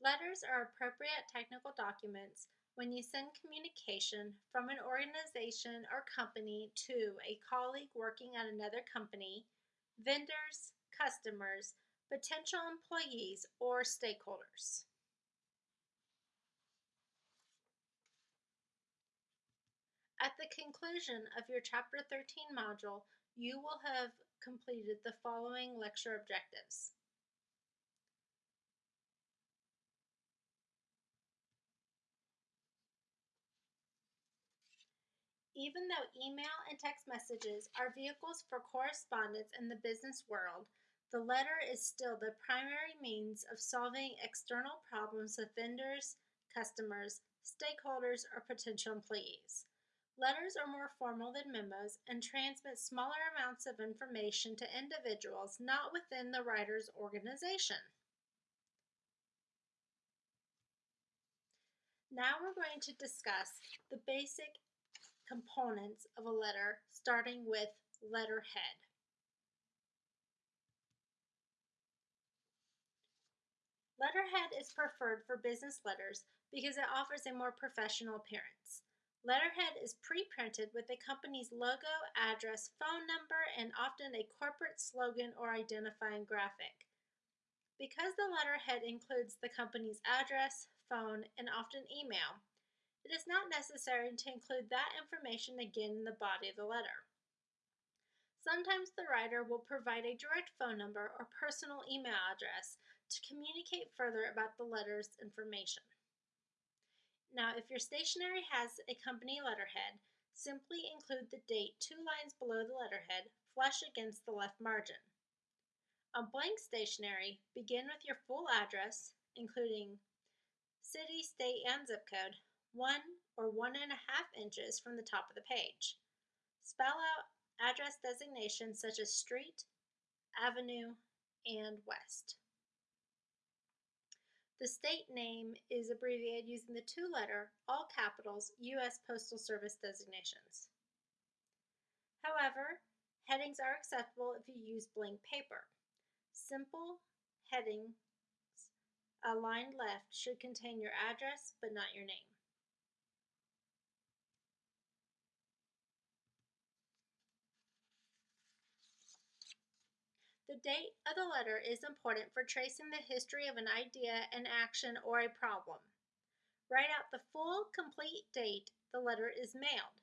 Letters are appropriate technical documents when you send communication from an organization or company to a colleague working at another company, vendors, customers, potential employees, or stakeholders. At the conclusion of your Chapter 13 module, you will have completed the following lecture objectives. Even though email and text messages are vehicles for correspondence in the business world, the letter is still the primary means of solving external problems with vendors, customers, stakeholders, or potential employees. Letters are more formal than memos and transmit smaller amounts of information to individuals not within the writer's organization. Now we're going to discuss the basic components of a letter, starting with letterhead. Letterhead is preferred for business letters because it offers a more professional appearance. Letterhead is pre-printed with the company's logo, address, phone number, and often a corporate slogan or identifying graphic. Because the letterhead includes the company's address, phone, and often email, it is not necessary to include that information again in the body of the letter. Sometimes the writer will provide a direct phone number or personal email address to communicate further about the letter's information. Now, if your stationery has a company letterhead, simply include the date two lines below the letterhead, flush against the left margin. On blank stationery, begin with your full address, including city, state, and zip code, one or one and a half inches from the top of the page. Spell out address designations such as street, avenue, and west. The state name is abbreviated using the two letter, all capitals, U.S. Postal Service designations. However, headings are acceptable if you use blank paper. Simple headings aligned left should contain your address but not your name. The date of the letter is important for tracing the history of an idea, an action, or a problem. Write out the full, complete date the letter is mailed.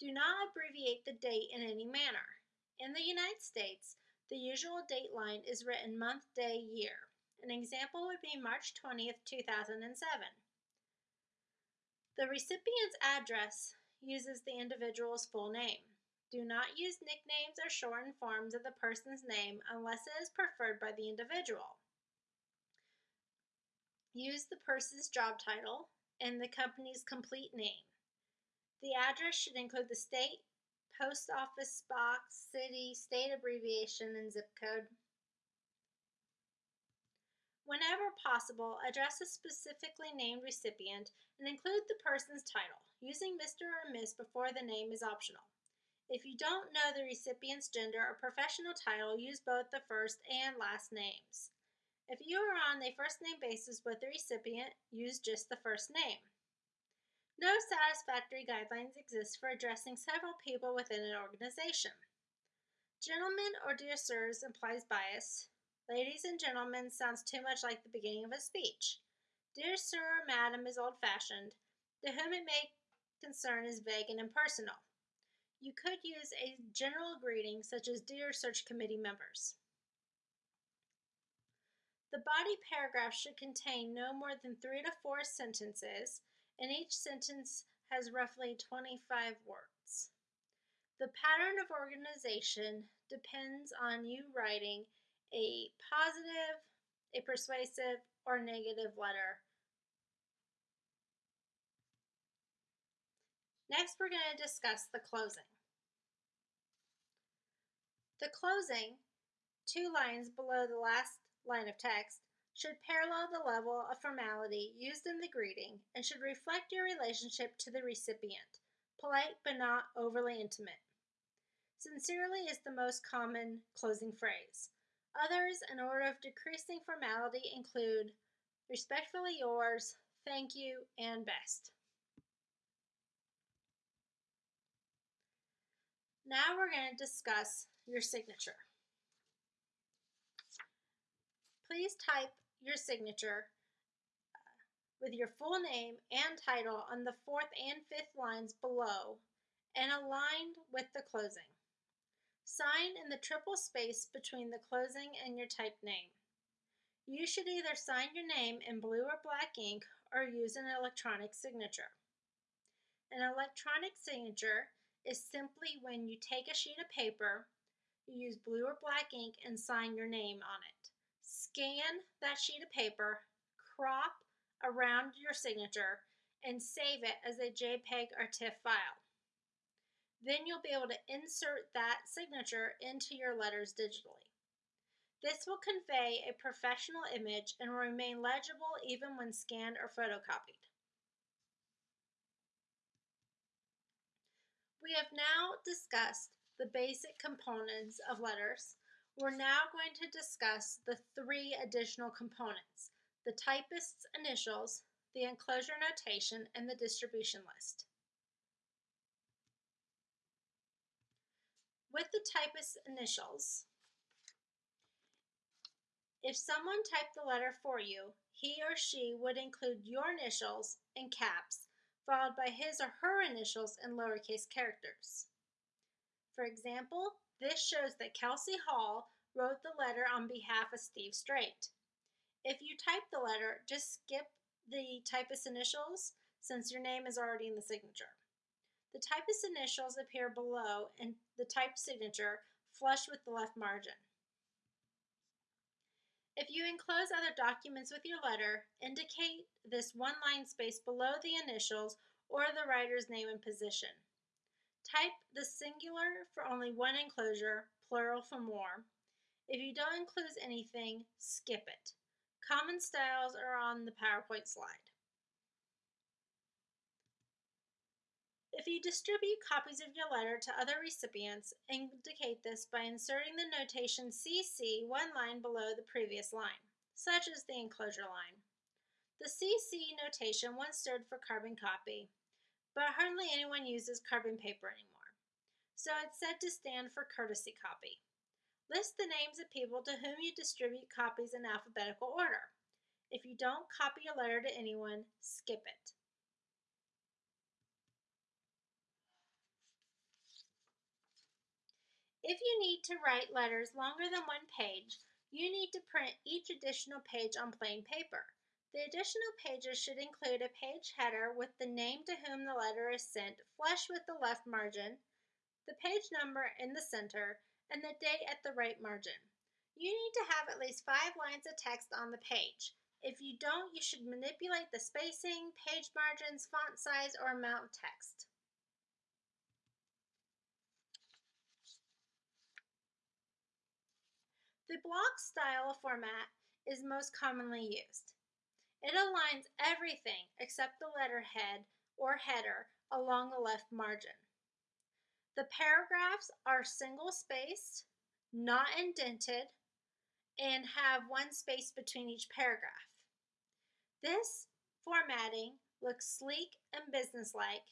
Do not abbreviate the date in any manner. In the United States, the usual date line is written month, day, year. An example would be March 20th, 2007. The recipient's address uses the individual's full name. Do not use nicknames or shortened forms of the person's name unless it is preferred by the individual. Use the person's job title and the company's complete name. The address should include the state, post office box, city, state abbreviation, and zip code. Whenever possible, address a specifically named recipient and include the person's title. Using Mr. or Miss before the name is optional. If you don't know the recipient's gender or professional title, use both the first and last names. If you are on a first name basis with the recipient, use just the first name. No satisfactory guidelines exist for addressing several people within an organization. Gentlemen or dear sirs implies bias. Ladies and gentlemen sounds too much like the beginning of a speech. Dear sir or madam is old fashioned. To whom it may concern is vague and impersonal. You could use a general greeting such as Dear Search Committee members. The body paragraph should contain no more than three to four sentences, and each sentence has roughly 25 words. The pattern of organization depends on you writing a positive, a persuasive, or negative letter Next, we're going to discuss the closing. The closing, two lines below the last line of text, should parallel the level of formality used in the greeting and should reflect your relationship to the recipient, polite but not overly intimate. Sincerely is the most common closing phrase. Others, in order of decreasing formality, include Respectfully yours, thank you, and best. Now we're going to discuss your signature. Please type your signature uh, with your full name and title on the fourth and fifth lines below and aligned with the closing. Sign in the triple space between the closing and your typed name. You should either sign your name in blue or black ink or use an electronic signature. An electronic signature is simply when you take a sheet of paper, you use blue or black ink and sign your name on it. Scan that sheet of paper, crop around your signature, and save it as a JPEG or TIFF file. Then you'll be able to insert that signature into your letters digitally. This will convey a professional image and will remain legible even when scanned or photocopied. We have now discussed the basic components of letters. We're now going to discuss the three additional components, the typist's initials, the enclosure notation, and the distribution list. With the typist's initials, if someone typed the letter for you, he or she would include your initials in caps followed by his or her initials in lowercase characters. For example, this shows that Kelsey Hall wrote the letter on behalf of Steve Straight. If you type the letter, just skip the typist initials since your name is already in the signature. The typist initials appear below and the typed signature flush with the left margin. If you enclose other documents with your letter, indicate this one line space below the initials or the writer's name and position. Type the singular for only one enclosure, plural for more. If you don't include anything, skip it. Common styles are on the PowerPoint slide. If you distribute copies of your letter to other recipients, indicate this by inserting the notation CC one line below the previous line, such as the enclosure line. The CC notation once stood for carbon copy, but hardly anyone uses carbon paper anymore, so it's said to stand for courtesy copy. List the names of people to whom you distribute copies in alphabetical order. If you don't copy a letter to anyone, skip it. If you need to write letters longer than one page, you need to print each additional page on plain paper. The additional pages should include a page header with the name to whom the letter is sent flush with the left margin, the page number in the center, and the date at the right margin. You need to have at least five lines of text on the page. If you don't, you should manipulate the spacing, page margins, font size, or amount of text. The block style format is most commonly used. It aligns everything except the letterhead or header along the left margin. The paragraphs are single spaced, not indented, and have one space between each paragraph. This formatting looks sleek and businesslike.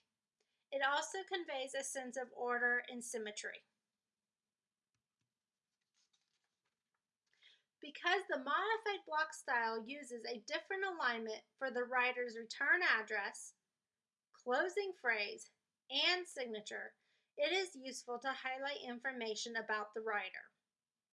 It also conveys a sense of order and symmetry. Because the modified block style uses a different alignment for the writer's return address, closing phrase, and signature, it is useful to highlight information about the writer.